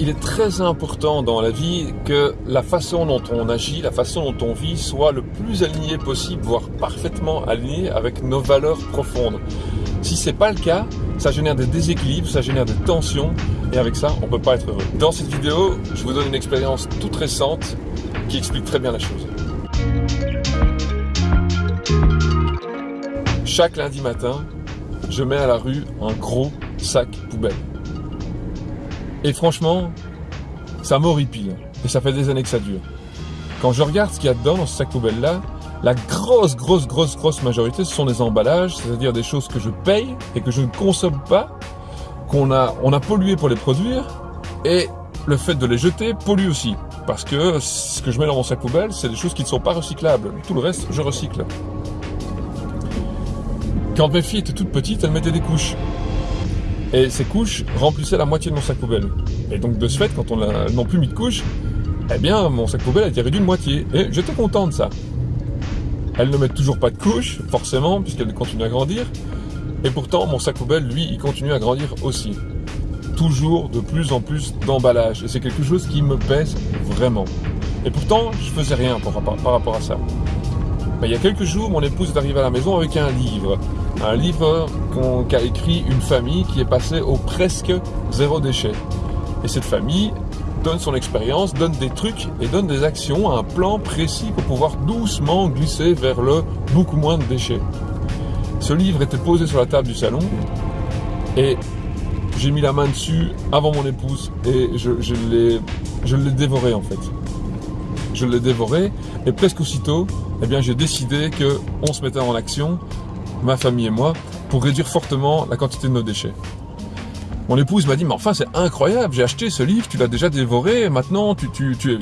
Il est très important dans la vie que la façon dont on agit, la façon dont on vit soit le plus aligné possible, voire parfaitement aligné avec nos valeurs profondes. Si c'est pas le cas, ça génère des déséquilibres, ça génère des tensions, et avec ça, on peut pas être heureux. Dans cette vidéo, je vous donne une expérience toute récente qui explique très bien la chose. Chaque lundi matin, je mets à la rue un gros sac poubelle. Et franchement, ça m'horripile. Et ça fait des années que ça dure. Quand je regarde ce qu'il y a dedans, dans ce sac poubelle-là, la grosse, grosse, grosse, grosse majorité, ce sont des emballages, c'est-à-dire des choses que je paye et que je ne consomme pas, qu'on a, on a pollué pour les produire, et le fait de les jeter pollue aussi. Parce que ce que je mets dans mon sac poubelle, c'est des choses qui ne sont pas recyclables. Tout le reste, je recycle. Quand mes filles étaient toutes petites, elles mettaient des couches. Et ces couches remplissaient la moitié de mon sac poubelle. Et donc de ce fait, quand on n'a plus mis de couches, eh bien mon sac poubelle a été réduit de moitié. Et j'étais content de ça. Elles ne mettent toujours pas de couches, forcément, puisqu'elles continuent à grandir. Et pourtant, mon sac poubelle, lui, il continue à grandir aussi. Toujours de plus en plus d'emballage. Et c'est quelque chose qui me pèse vraiment. Et pourtant, je faisais rien par rapport à ça. Il y a quelques jours, mon épouse est arrivée à la maison avec un livre un livre qu'a écrit une famille qui est passée au presque zéro déchet. Et cette famille donne son expérience, donne des trucs et donne des actions, un plan précis pour pouvoir doucement glisser vers le beaucoup moins de déchets. Ce livre était posé sur la table du salon et j'ai mis la main dessus avant mon épouse et je l'ai dévoré en fait. Je l'ai dévoré et presque aussitôt, eh bien j'ai décidé qu'on se mettait en action ma famille et moi, pour réduire fortement la quantité de nos déchets. Mon épouse m'a dit, mais enfin c'est incroyable, j'ai acheté ce livre, tu l'as déjà dévoré, maintenant tu,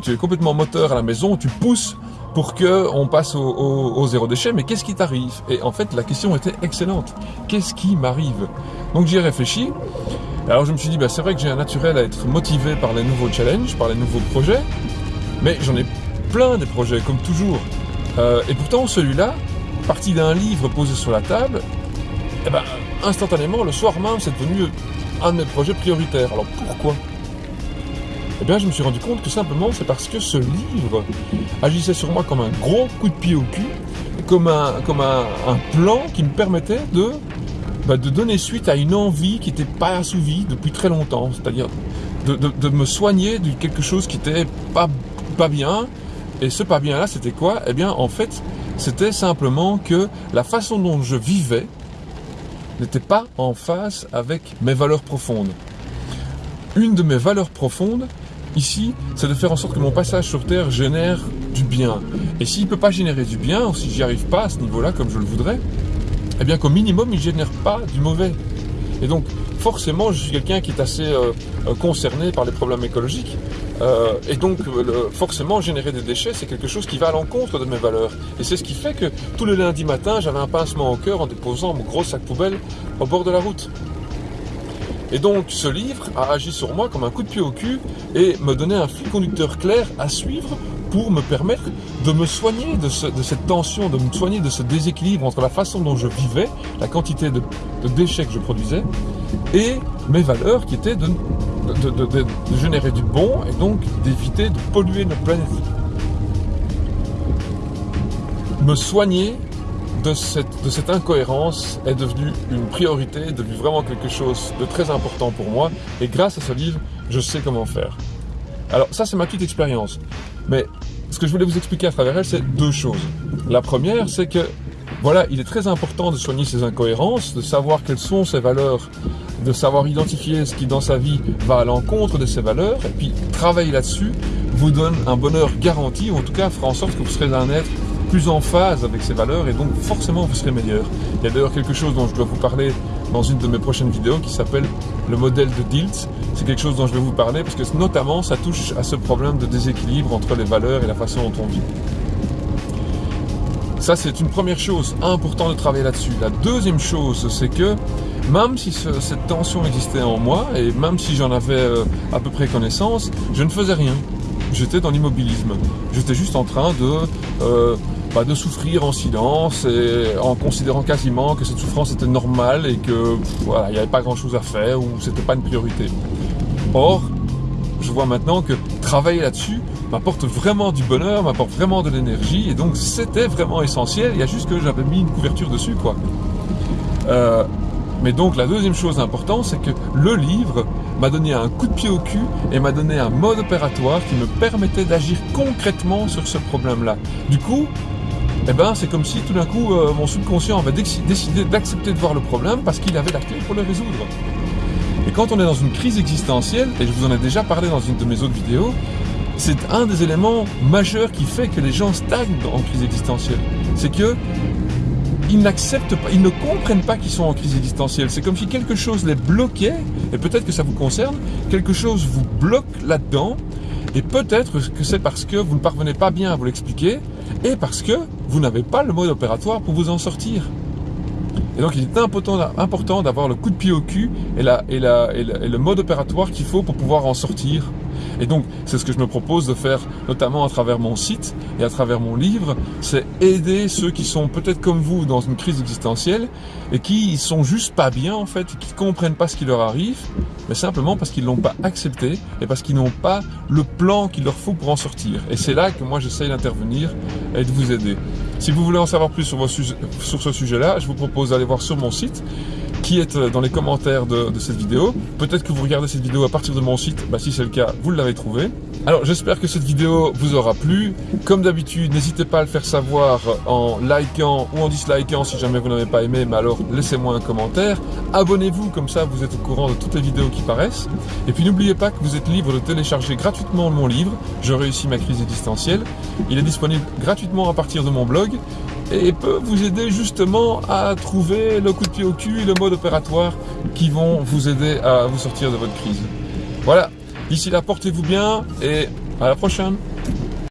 es, complètement moteur à la maison, tu pousses pour qu'on passe au, zéro déchet, mais qu'est-ce qui t'arrive? Et en fait, la question était excellente. Qu'est-ce qui m'arrive? Donc j'y ai réfléchi. Alors je me suis dit, bah, c'est vrai que j'ai un naturel à être motivé par les nouveaux challenges, par les nouveaux projets, mais j'en ai plein des projets, comme toujours. Euh, et pourtant, celui-là, partie d'un livre posé sur la table, eh ben, instantanément, le soir même, c'est devenu un de mes projets prioritaires. Alors pourquoi? Eh bien, je me suis rendu compte que simplement, c'est parce que ce livre agissait sur moi comme un gros coup de pied au cul, comme un, comme un, plan qui me permettait de, bah, de donner suite à une envie qui n'était pas assouvie depuis très longtemps, c'est-à-dire de, me soigner de quelque chose qui n'était pas, pas bien. Et ce pas bien là, c'était quoi? Eh bien, en fait, c'était simplement que la façon dont je vivais n'était pas en phase avec mes valeurs profondes. Une de mes valeurs profondes, ici, c'est de faire en sorte que mon passage sur Terre génère du bien. Et s'il ne peut pas générer du bien, ou si j'y arrive pas à ce niveau-là comme je le voudrais, eh bien qu'au minimum, il ne génère pas du mauvais. Et donc, forcément, je suis quelqu'un qui est assez euh, euh, concerné par les problèmes écologiques. Euh, et donc, forcément, générer des déchets, c'est quelque chose qui va à l'encontre de mes valeurs. Et c'est ce qui fait que tous les lundis matin, j'avais un pincement au cœur en déposant mon gros sac poubelle au bord de la route. Et donc, ce livre a agi sur moi comme un coup de pied au cul et me donnait un fil conducteur clair à suivre pour me permettre de me soigner de, cette tension, de me soigner de ce déséquilibre entre la façon dont je vivais, la quantité de, déchets que je produisais, et mes valeurs qui étaient de, générer du bon et donc d'éviter de polluer notre planète. Me soigner de cette, incohérence est devenu une priorité, est devenu vraiment quelque chose de très important pour moi. Et grâce à ce livre, je sais comment faire. Alors ça, c'est ma petite expérience. Mais ce que je voulais vous expliquer à travers elle, c'est deux choses. La première, c'est que voilà, il est très important de soigner ses incohérences, de savoir quelles sont ses valeurs, de savoir identifier ce qui dans sa vie va à l'encontre de ses valeurs, et puis travailler là-dessus vous donne un bonheur garanti, ou en tout cas fera en sorte que vous serez un être plus en phase avec ses valeurs et donc forcément vous serez meilleur. Il y a d'ailleurs quelque chose dont je dois vous parler dans une de mes prochaines vidéos qui s'appelle le modèle de Dilt. C'est quelque chose dont je vais vous parler parce que notamment ça touche à ce problème de déséquilibre entre les valeurs et la façon dont on vit. Ça, c'est une première chose, important de travailler là-dessus. La deuxième chose, c'est que même si cette tension existait en moi, et même si j'en avais euh, à peu près connaissance, je ne faisais rien. J'étais dans l'immobilisme. J'étais juste en train de euh, de souffrir en silence et en considérant quasiment que cette souffrance était normale et que il n'y avait pas grand chose à faire ou c'était pas une priorité. Or, je vois maintenant que travailler là-dessus m'apporte vraiment du bonheur, m'apporte vraiment de l'énergie, et donc c'était vraiment essentiel. Il y a juste que j'avais mis une couverture dessus, quoi. Euh, mais donc la deuxième chose importante, c'est que le livre m'a donné un coup de pied au cul et m'a donné un mode opératoire qui me permettait d'agir concrètement sur ce problème-là. Du coup, eh ben, c'est comme si tout d'un coup euh, mon subconscient avait décidé d'accepter de voir le problème parce qu'il avait la clé pour le résoudre. Et quand on est dans une crise existentielle, et je vous en ai déjà parlé dans une de mes autres vidéos, c'est un des éléments majeurs qui fait que les gens stagnent en crise existentielle. C'est que ils n'acceptent pas, ils ne comprennent pas qu'ils sont en crise existentielle. C'est comme si quelque chose les bloquait, et peut-être que ça vous concerne, quelque chose vous bloque là-dedans, et peut-être que c'est parce que vous ne parvenez pas bien à vous l'expliquer, et parce que vous n'avez pas le mode opératoire pour vous en sortir. Et donc il est important d'avoir le coup de pied au cul et, le mode opératoire qu'il faut pour pouvoir en sortir. Et donc, c'est ce que je me propose de faire, notamment à travers mon site et à travers mon livre, c'est aider ceux qui sont peut-être comme vous dans une crise existentielle et qui sont juste pas bien en fait, qui comprennent pas ce qui leur arrive, mais simplement parce qu'ils l'ont pas accepté et parce qu'ils n'ont pas le plan qu'il leur faut pour en sortir. Et c'est là que moi j'essaye d'intervenir et de vous aider. Si vous voulez en savoir plus sur, sur ce sujet-là, je vous propose d'aller voir sur mon site qui euh, dans les commentaires de, cette vidéo. Peut-être que vous regardez cette vidéo à partir de mon site, bah, si c'est le cas, vous l'avez trouvé. Alors j'espère que cette vidéo vous aura plu. Comme d'habitude, n'hésitez pas à le faire savoir en likant ou en dislikant si jamais vous n'avez pas aimé, mais alors laissez-moi un commentaire. Abonnez-vous, comme ça vous êtes au courant de toutes les vidéos qui paraissent. Et puis n'oubliez pas que vous êtes libre de télécharger gratuitement mon livre, Je réussis ma crise existentielle. Il est disponible gratuitement à partir de mon blog et peut vous aider justement à trouver le coup de pied au cul et le mode opératoire qui vont vous aider à vous sortir de votre crise. Voilà, d'ici là portez-vous bien et à la prochaine